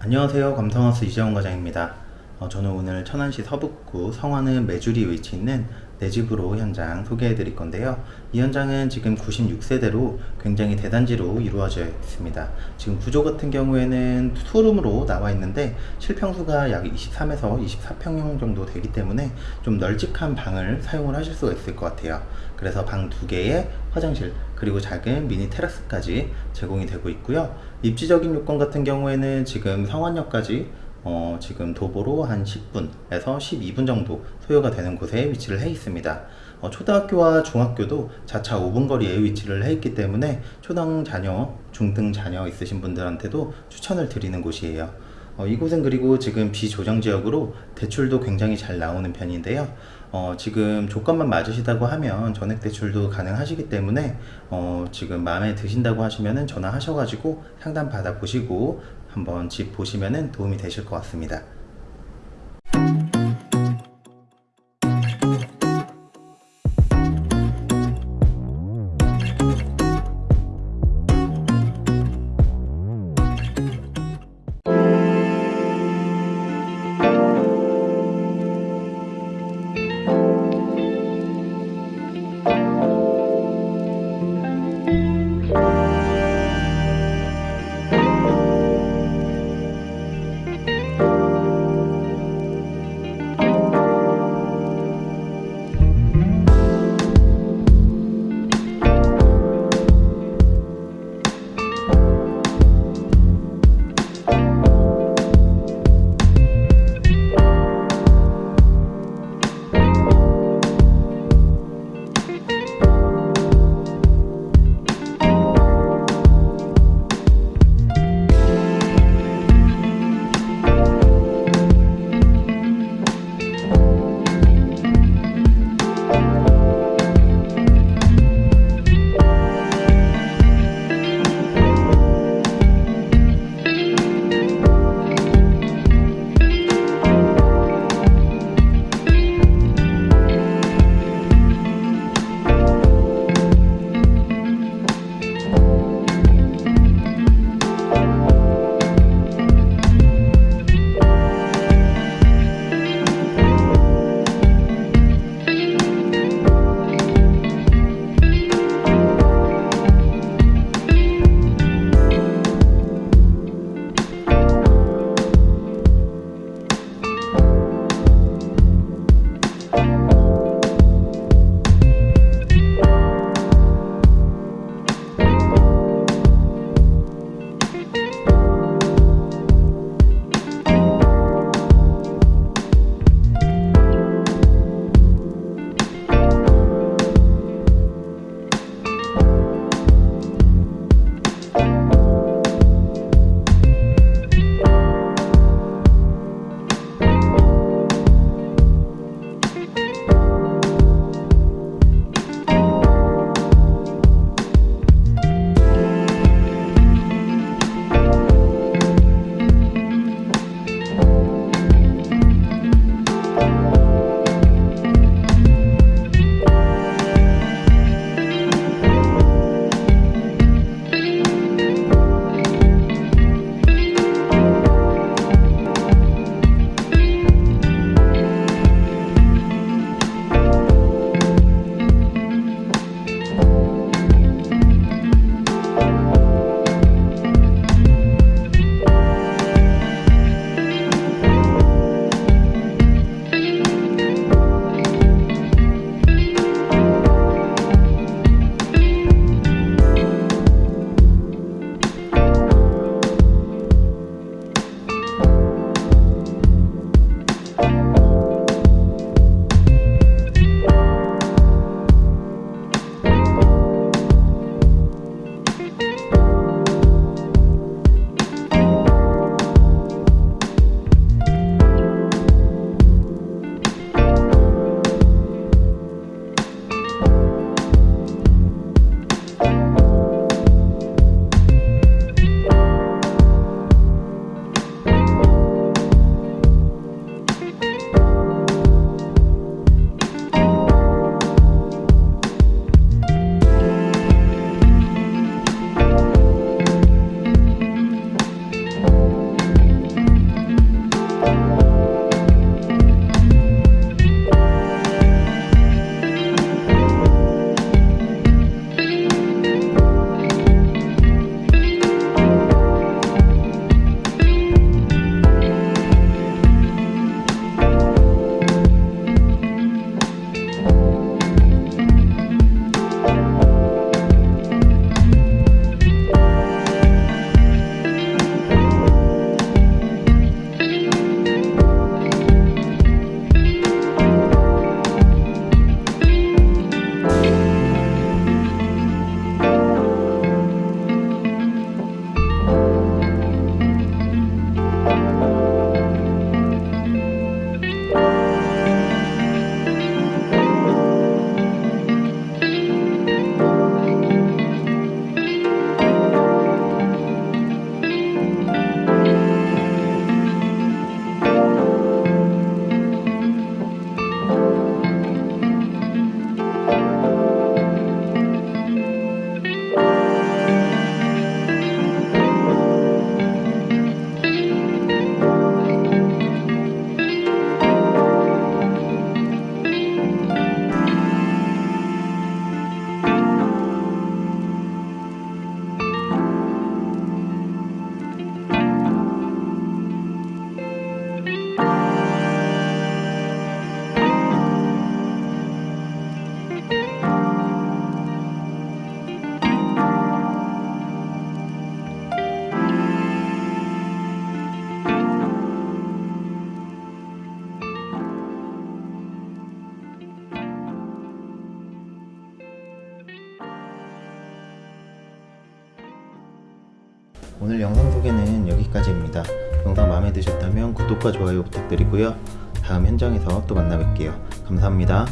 안녕하세요. 감성하우스 이재원 과장입니다. 어, 저는 오늘 천안시 서북구 성화는 메주리 위치 있는 내 집으로 현장 소개해 드릴 건데요. 이 현장은 지금 96세대로 굉장히 대단지로 이루어져 있습니다. 지금 구조 같은 경우에는 투룸으로 나와 있는데 실평수가 약 23에서 24평형 정도 되기 때문에 좀 널찍한 방을 사용을 하실 수가 있을 것 같아요. 그래서 방 두 개에 화장실 그리고 작은 미니 테라스까지 제공이 되고 있고요. 입지적인 요건 같은 경우에는 지금 성완역까지 어, 지금 도보로 한 10분에서 12분 정도 소요가 되는 곳에 위치를 해 있습니다. 어, 초등학교와 중학교도 자차 5분 거리에 위치를 해 있기 때문에 초등 자녀, 중등 자녀 있으신 분들한테도 추천을 드리는 곳이에요. 어, 이곳은 그리고 지금 비조정 지역으로 대출도 굉장히 잘 나오는 편인데요. 어, 지금 조건만 맞으시다고 하면 전액 대출도 가능하시기 때문에 어, 지금 마음에 드신다고 하시면 전화하셔가지고 상담 받아 보시고 한번 집 보시면 도움이 되실 것 같습니다. 소개는 여기까지입니다. 영상 마음에 드셨다면 구독과 좋아요 부탁드리고요. 다음 현장에서 또 만나 뵐게요. 감사합니다.